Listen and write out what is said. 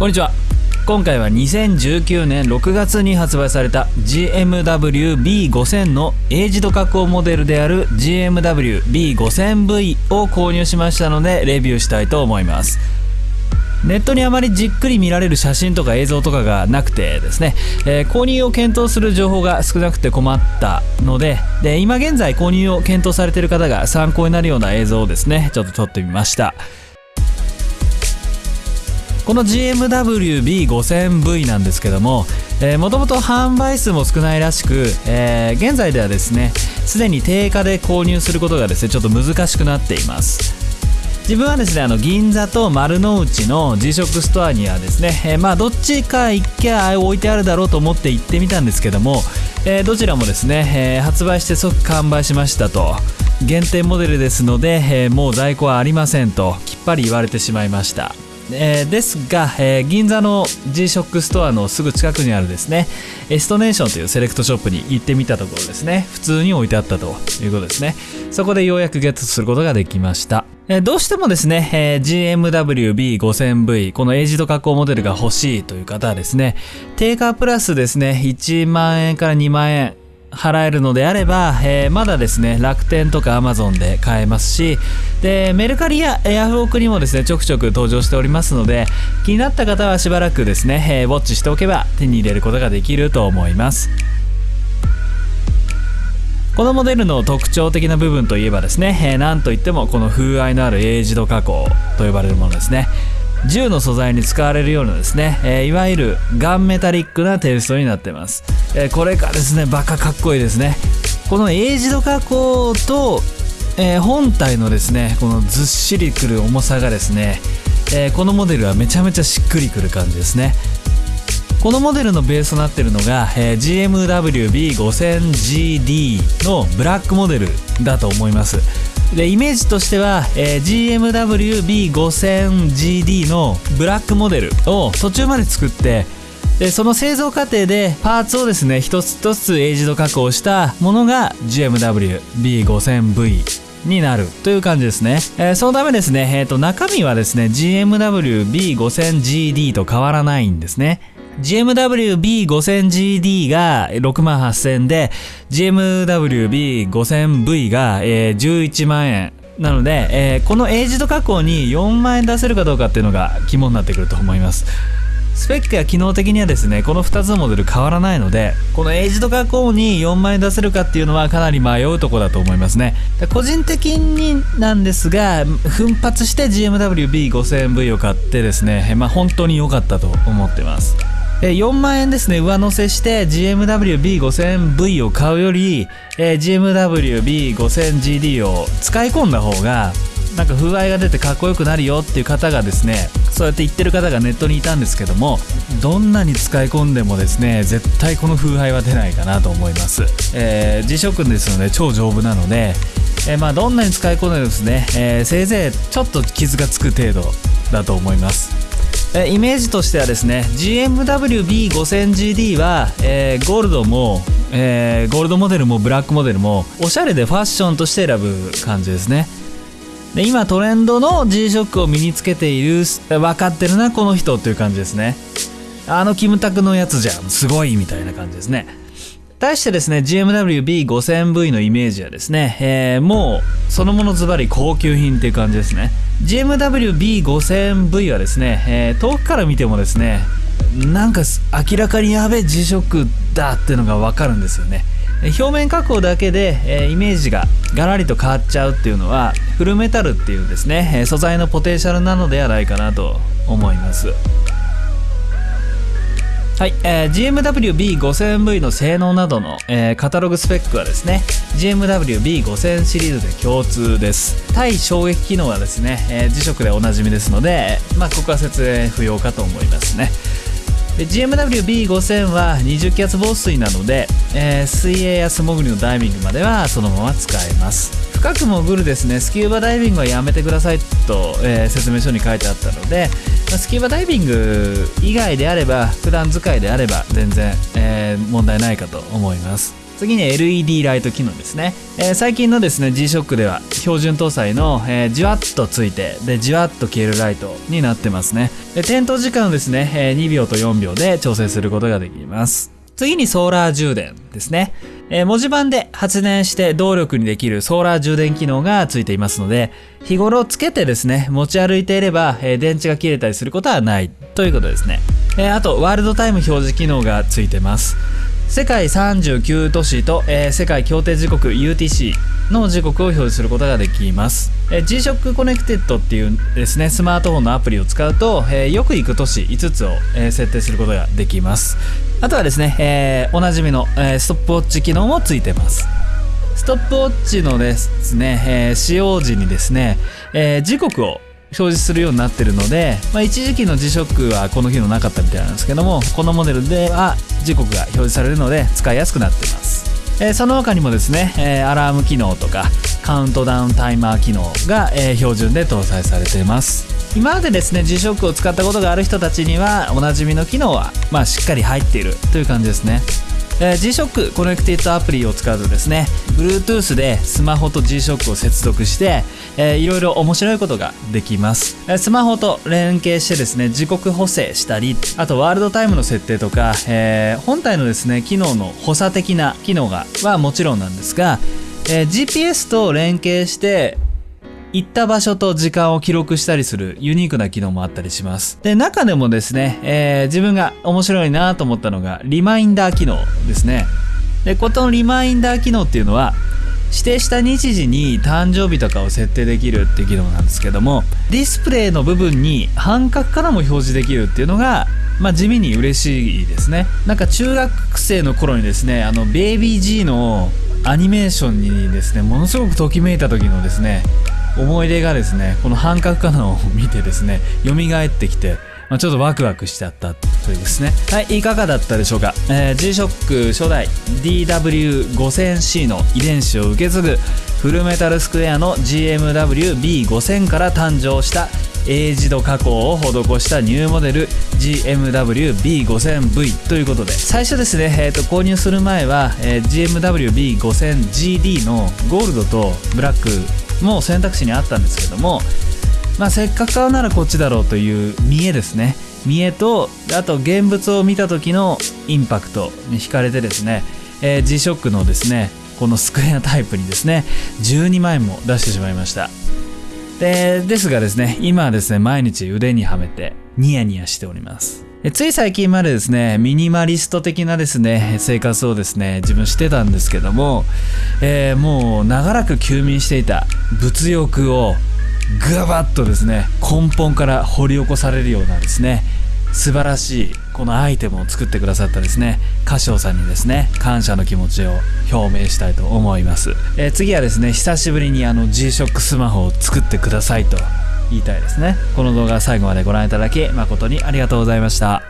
こんにちは。今回は2019年6月に発売された GMW-B5000 のエイジド加工モデルである GMW-B5000V を購入しましたのでレビューしたいと思います。ネットにあまりじっくり見られる写真とか映像とかがなくてですね、えー、購入を検討する情報が少なくて困ったのでで今現在購入を検討されている方が参考になるような映像をですねちょっと撮ってみました。この GMW-B5000V なんですけどももともと販売数も少ないらしく、えー、現在ではですねすでに定価で購入することがですねちょっと難しくなっています。自分はですねあの銀座と丸の内の G-SHOCK ストアにはですね、えー、まあどっちか一軒置いてあるだろうと思って行ってみたんですけども、えー、どちらもですね、えー、発売して即完売しましたと。限定モデルですので、えもう在庫はありませんときっぱり言われてしまいました。えー、ですが、えー、銀座の G-SHOCK ストアのすぐ近くにあるですねエストネーションというセレクトショップに行ってみたところですね。普通に置いてあったということですね。そこでようやくゲットすることができました。えどうしてもですね、え、GMW-B5000V このエイジド加工モデルが欲しいという方はですね定価プラスですね1万円から2万円払えるのであれば、えー、まだですね楽天とかアマゾンで買えますしでメルカリやヤフオクにもですねちょくちょく登場しておりますので気になった方はしばらくですね、えー、ウォッチしておけば手に入れることができると思います。このモデルの特徴的な部分といえばですね、えー、なんといってもこの風合いのあるエイジド加工と呼ばれるものですね。銃の素材に使われるようなですね、えー、いわゆるガンメタリックなテイストになってます、えー、これがですねバカかっこいいですね。このエイジド加工と、えー、本体のですねこのずっしりくる重さがですね、えこのモデルはめちゃめちゃしっくりくる感じですね。このモデルのベースとなってるのが、え GMW-B5000GD のブラックモデルだと思います。でイメージとしては、えー、GMW-B5000GD のブラックモデルを途中まで作ってでその製造過程でパーツをですね一つ一つエイジド加工したものが GMW-B5000V になるという感じですね、えー、そのためですね、えー、と中身はですね GMW-B5000GD と変わらないんですね。GMW-B5000GD が6万8000で GMW-B5000V が、えー、11万円。なので、えー、このエイジド加工に4万円出せるかどうかっていうのが肝になってくると思います。スペックや機能的にはですねこの2つのモデル変わらないのでこのエイジド加工に4万円出せるかっていうのはかなり迷うとこだと思いますね。個人的になんですが奮発して GMW-B5000V を買ってですね、まあ、本当に良かったと思ってます。4万円ですね。上乗せして GMW-B5000V を買うより GMW-B5000GD を使い込んだ方がなんか風合いが出てかっこよくなるよっていう方がですねそうやって言ってる方がネットにいたんですけどもどんなに使い込んでもですね絶対この風合いは出ないかなと思います、えー、G ショックですので超丈夫なので、えー、まあどんなに使い込んでもですね、えー、せいぜいちょっと傷がつく程度だと思います。えイメージとしてはですね GMW-B5000GD は、えー、ゴールドも、えー、ゴールドモデルもブラックモデルもおしゃれでファッションとして選ぶ感じですね。で今トレンドの G-SHOCK を身につけている分かってるなこの人っていう感じですね。あのキムタクのやつじゃん。すごいみたいな感じですね。対してですね GMW-B5000V のイメージはですね、えー、もうそのものズバリ高級品っていう感じですね。GMW-B5000V はですね、えー、遠くから見てもですねなんか明らかにやべえ G-SHOCK だっていうのが分かるんですよね。表面加工だけで、えー、イメージがガラリと変わっちゃうっていうのはフルメタルっていうですね素材のポテンシャルなのではないかなと思います。はい、えー、GMW-B5000V の性能などの、えー、カタログスペックはですね GMW-B5000 シリーズで共通です。対衝撃機能はですね、えー、磁石でおなじみですので、まあ、ここは説明不要かと思いますね。GMW-B5000 は20気圧防水なので、えー、水泳や素潜りのダイビングまではそのまま使えます。深く潜るですねスキューバダイビングはやめてくださいと、えー、説明書に書いてあったので、スキューバダイビング以外であれば普段使いであれば全然、えー、問題ないかと思います。次に LED ライト機能ですね、えー、最近のですね G-SHOCK では標準搭載の、えー、じわっとついてでじわっと消えるライトになってますね。で点灯時間をですね、えー、2秒と4秒で調整することができます。次にソーラー充電ですね。えー、文字盤で発電して動力にできるソーラー充電機能がついていますので、日頃つけてですね、持ち歩いていれば、えー、電池が切れたりすることはないということですね。えー、あと、ワールドタイム表示機能がついてます。世界39都市と、え、世界協定時刻 UTC の時刻を表示することができます、え、G-SHOCK Connected っていうですねスマートフォンのアプリを使うと、えー、よく行く都市5つを、えー、設定することができます。あとはですね、えー、おなじみの、えー、ストップウォッチ機能もついてます。ストップウォッチのですね、えー、使用時にですね、えー、時刻を表示するようになってるので、まあ、一時期の G-SHOCK はこの機能なかったみたいなんですけどもこのモデルでは時刻が表示されるので使いやすくなっています。えー、その他にもですね、えー、アラーム機能とかカウントダウンタイマー機能が、えー、標準で搭載されています。今までですね G-SHOCK を使ったことがある人たちにはおなじみの機能は、まあ、しっかり入っているという感じですね。えー、G-SHOCK コネクティッドアプリを使うとですね Bluetooth でスマホと G-SHOCK を接続して、えー、いろいろ面白いことができます、えー、スマホと連携してですね時刻補正したりあとワールドタイムの設定とか、えー、本体のですね機能の補佐的な機能がはもちろんなんですが、えー、GPS と連携して行った場所と時間を記録したりするユニークな機能もあったりします。で、中でもですね、えー、自分が面白いなと思ったのが、リマインダー機能ですね。で、このリマインダー機能っていうのは、指定した日時に誕生日とかを設定できるっていう機能なんですけども、ディスプレイの部分に半角からも表示できるっていうのが、まあ、地味に嬉しいですね。なんか中学生の頃にですね、あの、ベイビー G のアニメーションにですね、ものすごくときめいた時のですね、思い出がですねこの半角カナを見てですね蘇ってきてまあ、ちょっとワクワクしちゃったというですね。はい、いかがだったでしょうか？えー、G-SHOCK 初代 DW5000C の遺伝子を受け継ぐフルメタルスクエアの GMW-B5000 から誕生したエイジド加工を施したニューモデル GMW-B5000V ということで。最初ですね、えーと、購入する前は、えー、GMW-B5000GD のゴールドとブラックも選択肢にあったんですけども、まあ、せっかく買うならこっちだろうという見栄ですね。見栄とあと現物を見た時のインパクトに惹かれてですね、えー、G-SHOCK のですねこのスクエアタイプにですね12万円も出してしまいました。でですがですね今はですね毎日腕にはめてニヤニヤしております。つい最近までですね、ミニマリスト的なですね、生活をですね、自分してたんですけども、えー、もう長らく休眠していた物欲をぐばっとですね、根本から掘り起こされるようなですね、素晴らしいこのアイテムを作ってくださったですね歌唱さんにですね感謝の気持ちを表明したいと思います、えー、次はですね久しぶりにあの G-SHOCK スマホを作ってくださいと言いたいですね。この動画最後までご覧いただき誠にありがとうございました。